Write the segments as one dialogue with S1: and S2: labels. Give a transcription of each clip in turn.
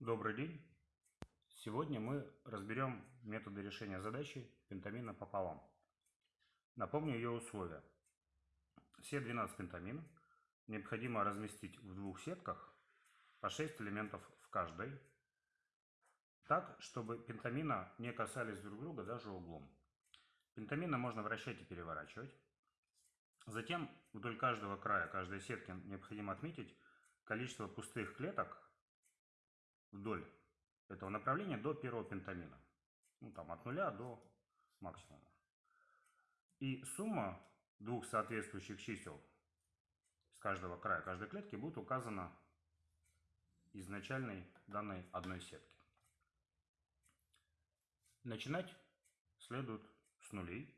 S1: Добрый день! Сегодня мы разберем методы решения задачи пентамина пополам. Напомню ее условия. Все 12 пентамин необходимо разместить в двух сетках по 6 элементов в каждой, так, чтобы пентамина не касались друг друга даже углом. Пентамина можно вращать и переворачивать. Затем вдоль каждого края каждой сетки необходимо отметить количество пустых клеток вдоль этого направления до первого пентамина. Ну, там от нуля до максимума. И сумма двух соответствующих чисел с каждого края каждой клетки будет указана изначальной данной одной сетки. Начинать следует с нулей.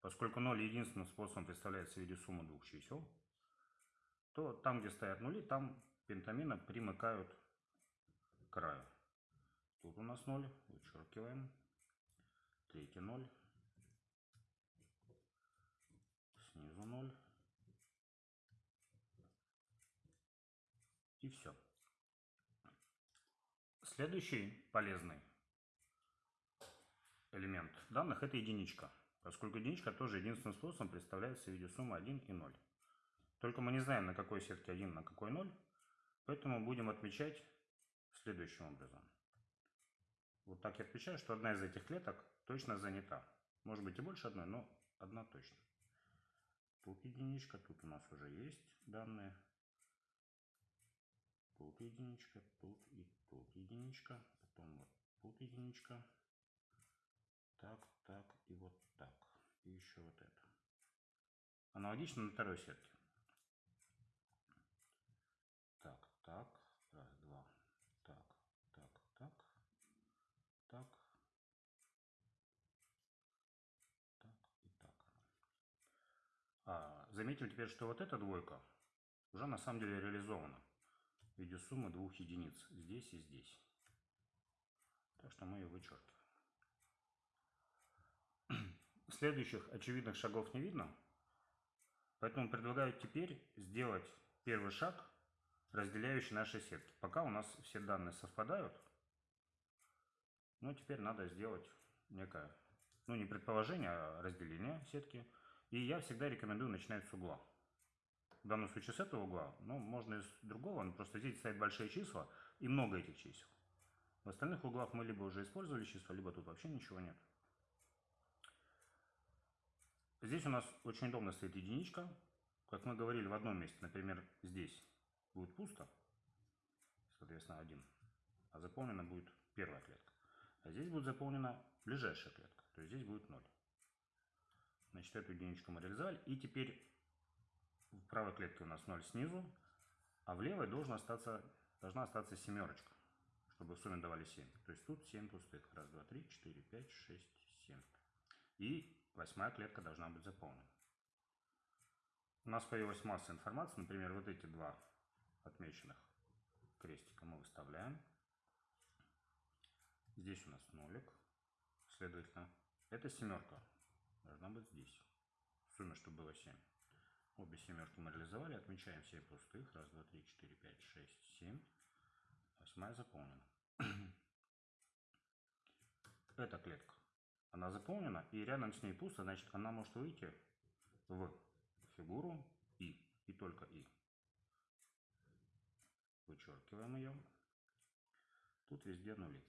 S1: Поскольку 0 единственным способом представляется в виде суммы двух чисел, то там, где стоят нули, там пентамина примыкают краю. Тут у нас 0, вычеркиваем. Третий 0. Снизу 0. И все. Следующий полезный элемент данных это единичка. Поскольку единичка тоже единственным способом представляется в виде суммы 1 и 0. Только мы не знаем, на какой сетке 1, на какой 0. Поэтому будем отмечать следующим образом. Вот так я отмечаю, что одна из этих клеток точно занята. Может быть и больше одной, но одна точно. Тут единичка, тут у нас уже есть данные. Тут единичка, тут и тут единичка. Потом вот тут единичка. Так, так и вот так. И еще вот это. Аналогично на второй сетке. Заметим теперь, что вот эта двойка уже на самом деле реализована в виде суммы двух единиц здесь и здесь. Так что мы ее вычеркиваем. Следующих очевидных шагов не видно, поэтому предлагаю теперь сделать первый шаг, разделяющий наши сетки. Пока у нас все данные совпадают, но теперь надо сделать некое, ну не предположение, а разделение сетки – и я всегда рекомендую начинать с угла. В данном случае с этого угла, но можно и с другого, но просто здесь стоят большие числа и много этих чисел. В остальных углах мы либо уже использовали числа, либо тут вообще ничего нет. Здесь у нас очень удобно стоит единичка. Как мы говорили в одном месте, например, здесь будет пусто, соответственно, один, а заполнена будет первая клетка. А здесь будет заполнена ближайшая клетка, то есть здесь будет 0. Значит, эту единичку мы реализовали. И теперь в правой клетке у нас 0 снизу, а в левой должна остаться, должна остаться семерочка, чтобы в сумме давали 7. То есть тут 7 пустых. Раз, два, три, четыре, пять, шесть, семь. И восьмая клетка должна быть заполнена. У нас появилась масса информации. Например, вот эти два отмеченных крестика мы выставляем. Здесь у нас нолик. Следовательно, это семерка должна быть здесь. В сумме, чтобы было 7. Обе семерки мы реализовали. Отмечаем 7 пустых. Раз, два, три, четыре, пять, шесть, семь. Восьмая заполнена. Эта клетка. Она заполнена, и рядом с ней пусто, значит, она может выйти в фигуру И. И только И. Вычеркиваем ее. Тут везде нули.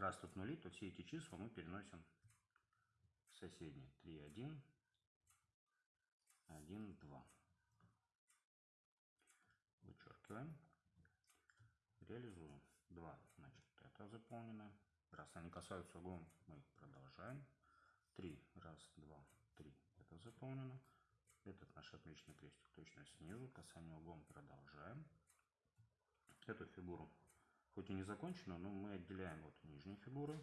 S1: Раз тут нули, то все эти числа мы переносим в соседние. 3, 1, 1, 2. Вычеркиваем. Реализуем. 2, значит, это заполнено. Раз они касаются углом, мы продолжаем. 3, раз, два, три, это заполнено. Этот наш отмеченный крестик точно снизу. Касание углом продолжаем. Эту фигуру хоть и не закончена, но мы отделяем вот нижние фигуры.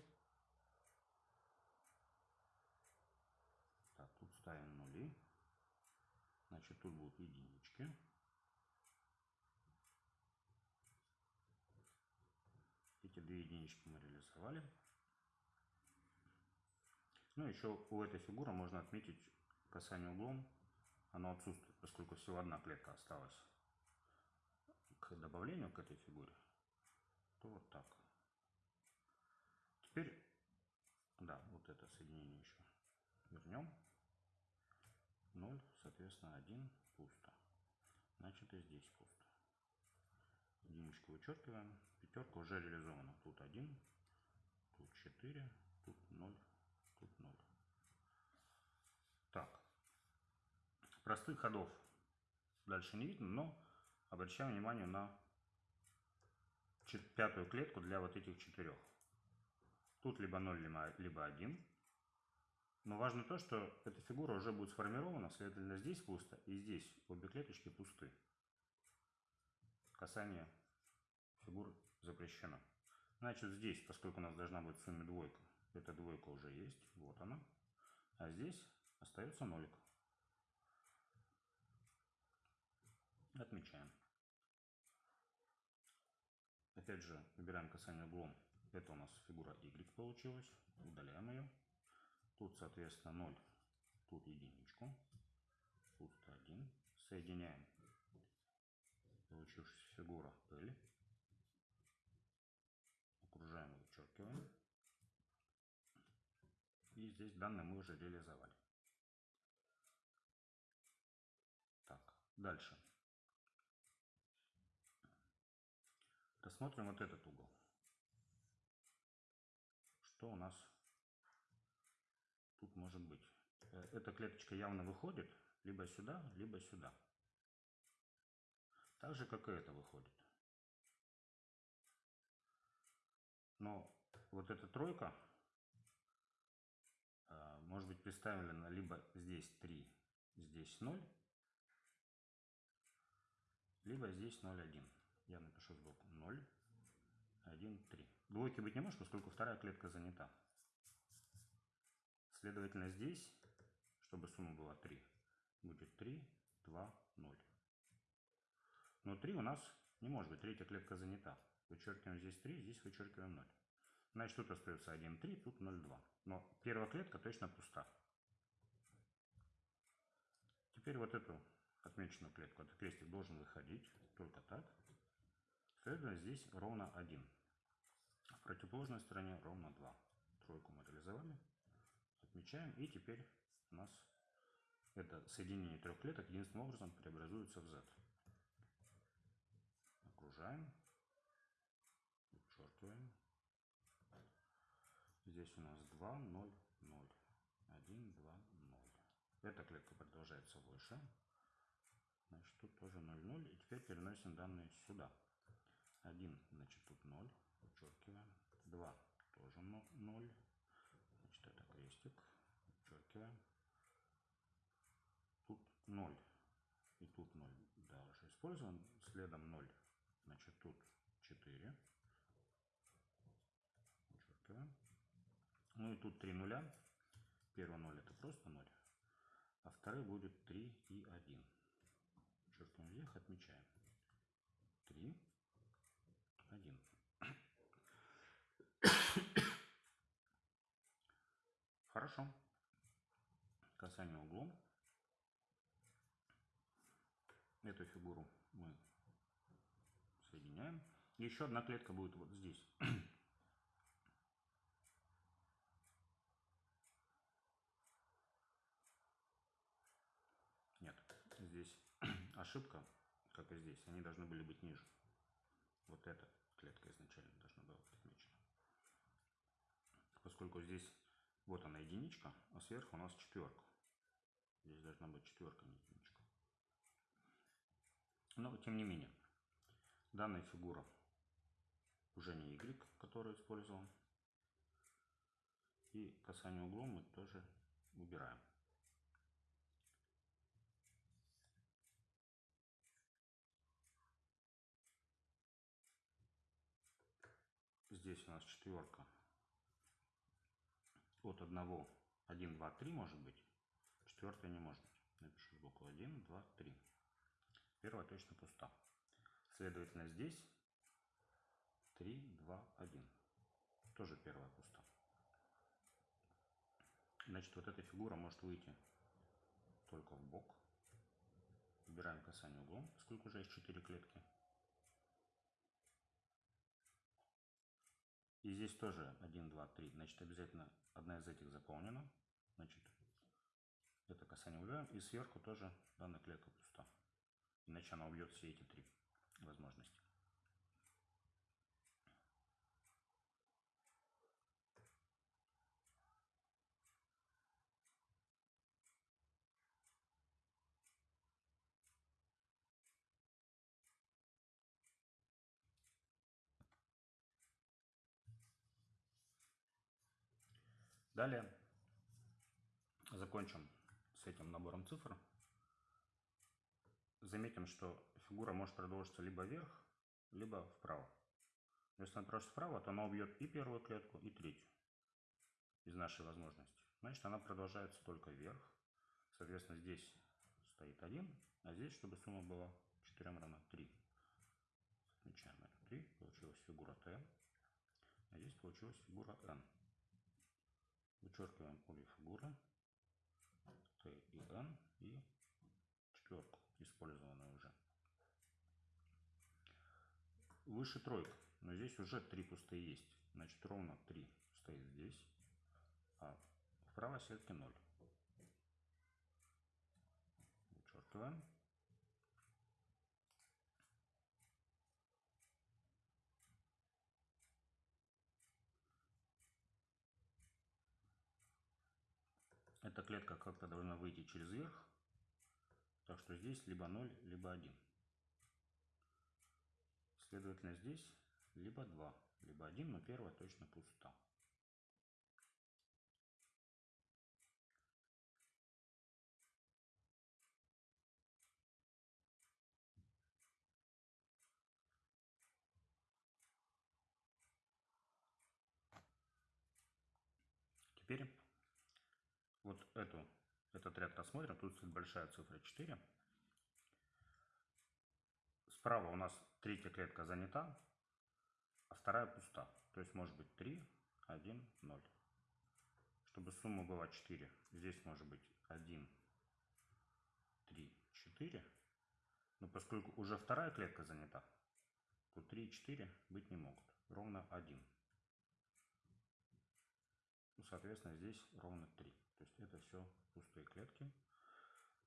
S1: Так, тут ставим нули. Значит, тут будут единички. Эти две единички мы реализовали. Ну, еще у этой фигуры можно отметить касание углом. Оно отсутствует, поскольку всего одна клетка осталась к добавлению к этой фигуре, то вот так. Теперь, да, вот это соединение еще вернем. 0, соответственно, 1 пусто. Значит и здесь пусто. Единичку вычеркиваем. Пятерка уже реализована. Тут 1, тут 4, тут 0, тут 0. Так. Простых ходов дальше не видно, но обращаем внимание на пятую клетку для вот этих четырех. Тут либо 0, либо 1. Но важно то, что эта фигура уже будет сформирована, следовательно, здесь пусто, и здесь обе клеточки пусты. Касание фигур запрещено. Значит, здесь, поскольку у нас должна быть в сумме двойка, эта двойка уже есть, вот она. А здесь остается нолик. Отмечаем. Опять же, выбираем касание углом. Это у нас фигура Y получилась. Удаляем ее. Тут, соответственно, 0. Тут единичку. Тут 1. Соединяем получившуюся фигура L. Окружаем и вычеркиваем. И здесь данные мы уже реализовали. Так, дальше. Рассмотрим вот этот угол. Что у нас тут может быть? Э, эта клеточка явно выходит либо сюда, либо сюда. Так же, как и это выходит. Но вот эта тройка э, может быть представлена либо здесь 3, здесь 0, либо здесь 0,1 я напишу сбоку 0, 1, 3. Двойки быть не может, поскольку вторая клетка занята. Следовательно, здесь, чтобы сумма была 3, будет 3, 2, 0. Но 3 у нас не может быть, третья клетка занята. Вычеркиваем здесь 3, здесь вычеркиваем 0. Значит, тут остается 1, 3, тут 0, 2. Но первая клетка точно пуста. Теперь вот эту отмеченную клетку, этот крестик должен выходить только так. Следовательно, здесь ровно 1. В противоположной стороне ровно 2. Тройку мы реализовали. Отмечаем. И теперь у нас это соединение трех клеток единственным образом преобразуется в Z. Окружаем. Вычеркиваем. Здесь у нас 2, 0, 0. 1, 2, 0. Эта клетка продолжается выше. Значит, тут тоже 0, 0. И теперь переносим данные сюда. 1, значит, тут 0, вычеркиваем. 2, тоже 0, значит, это крестик, вычеркиваем. Тут 0 и тут 0, да, уже использован. Следом 0, значит, тут 4, вычеркиваем. Ну и тут 3 нуля. Первый 0 это просто 0, а второй будет 3 и 1. Вычеркиваем вверх, отмечаем. 3, 1. Хорошо. Касание углом. Эту фигуру мы соединяем. Еще одна клетка будет вот здесь. Нет, здесь ошибка, как и здесь. Они должны были быть ниже. Вот эта клетка изначально должна была быть отмечена. Поскольку здесь вот она единичка, а сверху у нас четверка. Здесь должна быть четверка, не единичка. Но тем не менее, данная фигура уже не Y, который использовал. И касание углом мы тоже убираем. здесь у нас четверка от 1, 1, 2, 3 может быть, четвертая не может быть. Напишу сбоку 1, 2, 3. Первая точно пуста. Следовательно, здесь 3, 2, 1. Тоже первая пуста. Значит, вот эта фигура может выйти только в бок. Убираем касание углом, поскольку уже есть 4 клетки. И здесь тоже 1, 2, 3. Значит, обязательно одна из этих заполнена. Значит, это касание убираем. И сверху тоже данная клетка пуста. Иначе она убьет все эти три возможности. Далее закончим с этим набором цифр. Заметим, что фигура может продолжиться либо вверх, либо вправо. Если она продолжится вправо, то она убьет и первую клетку, и третью из нашей возможности. Значит, она продолжается только вверх. Соответственно, здесь стоит 1, а здесь, чтобы сумма была 4 равна 3. Отмечаем это 3. Получилась фигура Т. А здесь получилась фигура N. Вычеркиваем обе фигуры. Т и N. И четверку, использованную уже. Выше тройка. Но здесь уже три пустые есть. Значит, ровно 3 стоит здесь. А в правой сетке 0. Вычеркиваем. Эта клетка как-то должна выйти через верх. Так что здесь либо 0, либо 1. Следовательно, здесь либо 2, либо 1, но первая точно пуста. Теперь эту, этот ряд рассмотрим. Тут стоит большая цифра 4. Справа у нас третья клетка занята, а вторая пуста. То есть может быть 3, 1, 0. Чтобы сумма была 4, здесь может быть 1, 3, 4. Но поскольку уже вторая клетка занята, то 3 и 4 быть не могут. Ровно 1. Ну, соответственно, здесь ровно 3. То есть это все пустые клетки.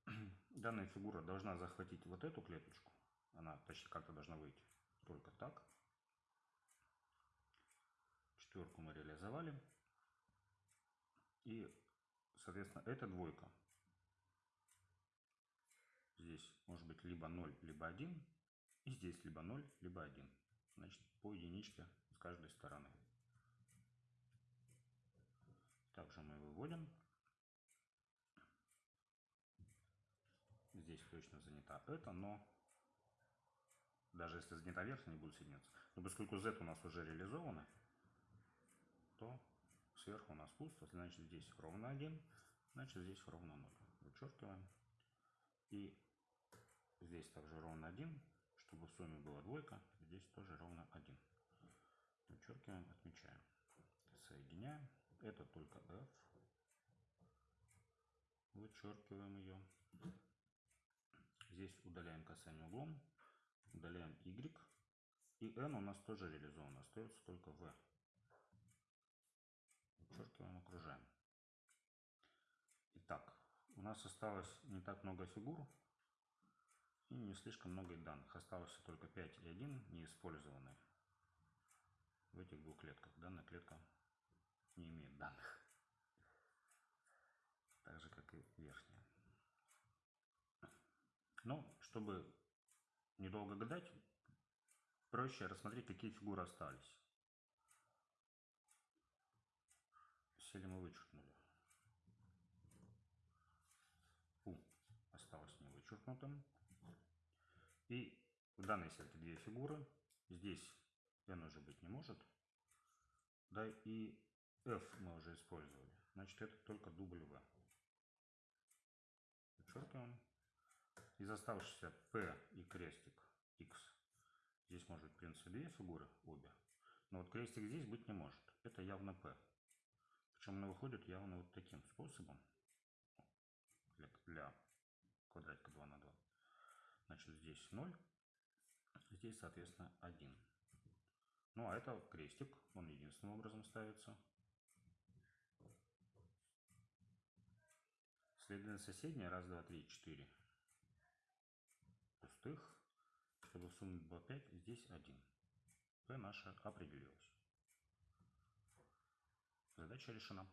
S1: Данная фигура должна захватить вот эту клеточку. Она почти как-то должна выйти. Только так. Четверку мы реализовали. И, соответственно, эта двойка. Здесь может быть либо 0, либо 1. И здесь либо 0, либо 1. Значит, по единичке с каждой стороны. Также мы выводим. Здесь точно занята это, но даже если занята верхняя, не будет соединяться. Но поскольку z у нас уже реализовано, то сверху у нас пусто, значит здесь ровно 1, значит здесь ровно 0. Вычеркиваем. И здесь также ровно 1, чтобы в сумме была двойка, здесь тоже ровно 1. Вычеркиваем, отмечаем. Соединяем. Это только f. Вычеркиваем ее. Здесь удаляем касание углом, удаляем y. И n у нас тоже реализован, остается только v. Вычеркиваем, окружаем. Итак, у нас осталось не так много фигур и не слишком много данных. Осталось только 5 и 1 неиспользованные в этих двух клетках. Данная клетка не имеет данных. Так же, как и верхняя. Но, чтобы недолго гадать, проще рассмотреть, какие фигуры остались. Сели мы вычеркнули. У осталось не вычеркнутым. И в данной сетке две фигуры. Здесь n уже быть не может. Да и f мы уже использовали. Значит, это только дубль v. Из оставшихся P и крестик X. Здесь может быть, в принципе, две фигуры, обе. Но вот крестик здесь быть не может. Это явно P. Причем она выходит явно вот таким способом. Для, для квадратика 2 на 2. Значит, здесь 0. Здесь, соответственно, 1. Ну, а это крестик, он единственным образом ставится. Следовательно, соседняя, раз, два, три, четыре пустых. Чтобы сумму было 5, здесь 1. P наша определилась. Задача решена.